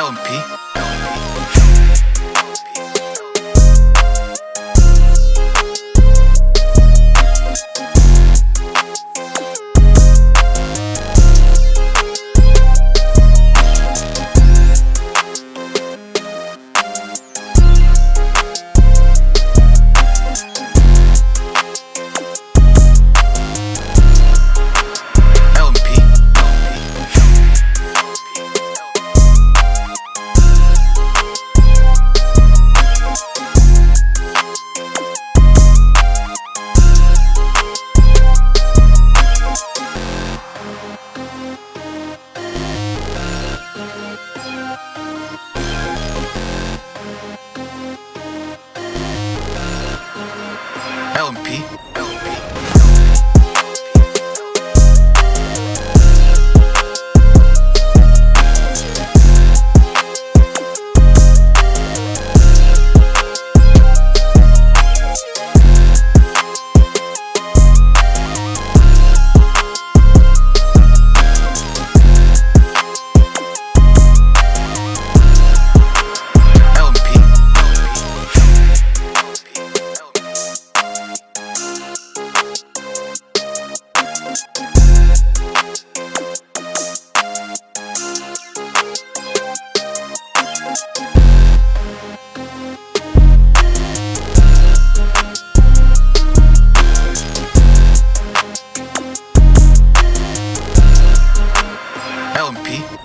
LMP. LMP. Lumpy.